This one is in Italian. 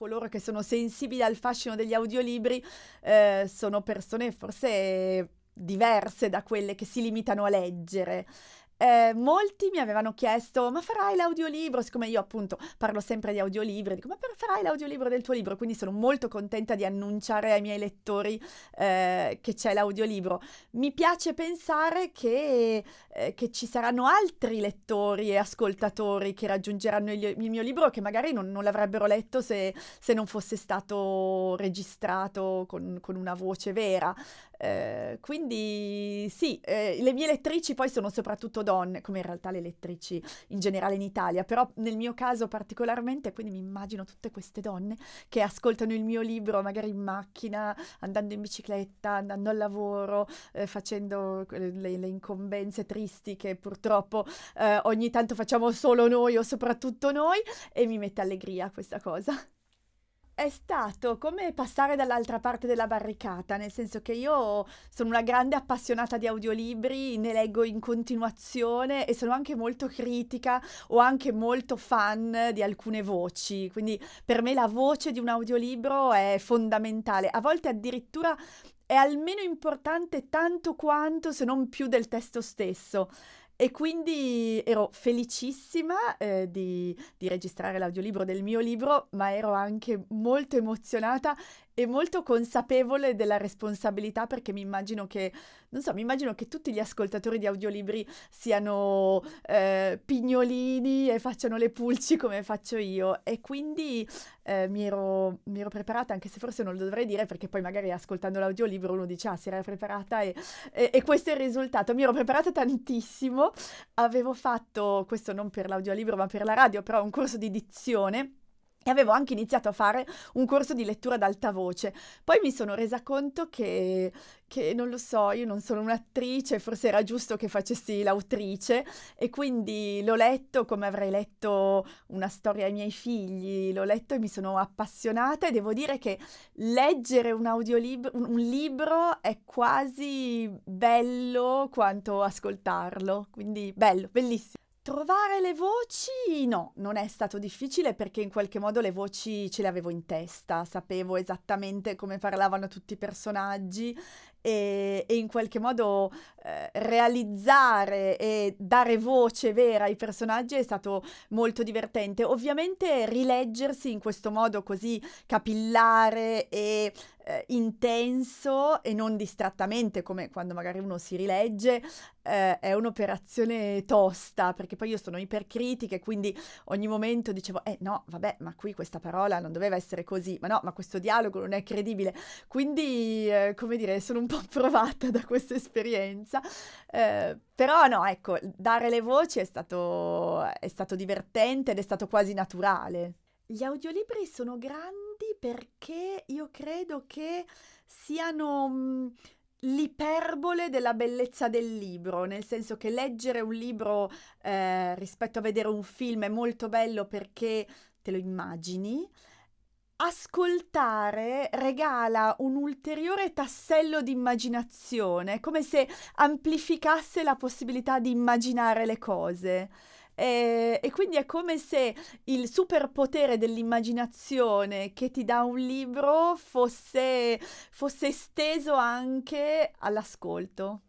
coloro che sono sensibili al fascino degli audiolibri eh, sono persone forse diverse da quelle che si limitano a leggere eh, molti mi avevano chiesto, ma farai l'audiolibro? Siccome io appunto parlo sempre di audiolibri, dico, ma farai l'audiolibro del tuo libro? Quindi sono molto contenta di annunciare ai miei lettori eh, che c'è l'audiolibro. Mi piace pensare che, eh, che, ci saranno altri lettori e ascoltatori che raggiungeranno il, il mio libro che magari non, non l'avrebbero letto se, se, non fosse stato registrato con, con una voce vera. Eh, quindi sì, eh, le mie lettrici poi sono soprattutto donne, come in realtà le lettrici in generale in Italia, però nel mio caso particolarmente, quindi mi immagino tutte queste donne che ascoltano il mio libro magari in macchina, andando in bicicletta, andando al lavoro, eh, facendo le, le, incombenze tristi che purtroppo eh, ogni tanto facciamo solo noi o soprattutto noi e mi mette allegria questa cosa è stato come passare dall'altra parte della barricata, nel senso che io sono una grande appassionata di audiolibri, ne leggo in continuazione e sono anche molto critica o anche molto fan di alcune voci, quindi per me la voce di un audiolibro è fondamentale, a volte addirittura è almeno importante tanto quanto se non più del testo stesso. E quindi ero felicissima eh, di, di, registrare l'audiolibro del mio libro, ma ero anche molto emozionata e molto consapevole della responsabilità perché mi immagino che, non so, mi immagino che tutti gli ascoltatori di audiolibri siano eh, pignolini e facciano le pulci come faccio io. E quindi eh, mi, ero, mi, ero, preparata, anche se forse non lo dovrei dire perché poi magari ascoltando l'audiolibro uno dice ah si era preparata e, e, e questo è il risultato, mi ero preparata tantissimo, avevo fatto, questo non per l'audiolibro ma per la radio, però un corso di dizione e avevo anche iniziato a fare un corso di lettura ad alta voce. Poi mi sono resa conto che, che, non lo so, io non sono un'attrice, forse era giusto che facessi l'autrice e quindi l'ho letto come avrei letto una storia ai miei figli, l'ho letto e mi sono appassionata e devo dire che leggere un audiolibro, un libro è quasi bello quanto ascoltarlo, quindi bello, bellissimo. Trovare le voci? No, non è stato difficile perché in qualche modo le voci ce le avevo in testa, sapevo esattamente come parlavano tutti i personaggi e, e in qualche modo eh, realizzare e dare voce vera ai personaggi è stato molto divertente. Ovviamente rileggersi in questo modo così capillare e eh, intenso e non distrattamente come quando magari uno si rilegge eh, è un'operazione tosta perché poi io sono ipercritica e quindi ogni momento dicevo eh no vabbè ma qui questa parola non doveva essere così ma no ma questo dialogo non è credibile quindi eh, come dire sono un po' provata da questa esperienza eh, però no ecco dare le voci è stato, è stato divertente ed è stato quasi naturale gli audiolibri sono grandi perché io credo che siano mh, l'iperbole della bellezza del libro, nel senso che leggere un libro eh, rispetto a vedere un film è molto bello perché te lo immagini. Ascoltare regala un ulteriore tassello di immaginazione, come se amplificasse la possibilità di immaginare le cose. E, e, quindi è come se il superpotere dell'immaginazione che ti dà un libro fosse, fosse esteso anche all'ascolto.